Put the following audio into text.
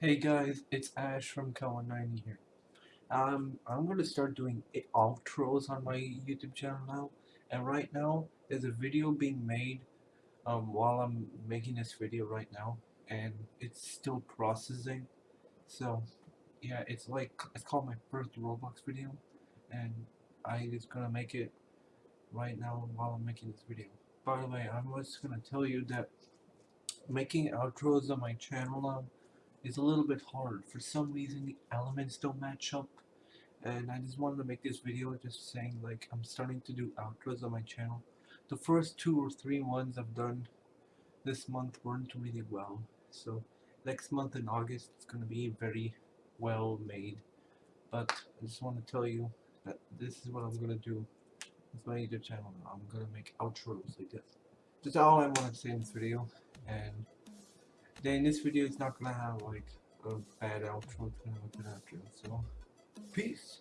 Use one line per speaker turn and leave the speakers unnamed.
Hey guys, it's Ash from Kawan90 here. Um, I'm gonna start doing outros on my YouTube channel now, and right now there's a video being made um, while I'm making this video right now, and it's still processing. So, yeah, it's like it's called my first Roblox video, and I just gonna make it right now while I'm making this video. By the way, I was gonna tell you that making outros on my channel now is a little bit hard. For some reason, the elements don't match up, and I just wanted to make this video just saying like I'm starting to do outros on my channel. The first two or three ones I've done this month weren't really well, so next month in August it's gonna be very well made. But I just want to tell you that this is what I'm gonna do with my YouTube channel now. I'm gonna make outros like this. That's all I want to say in this video, and then this video is not gonna have like a bad outro, it's gonna have a good outro, so peace.